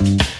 Bye.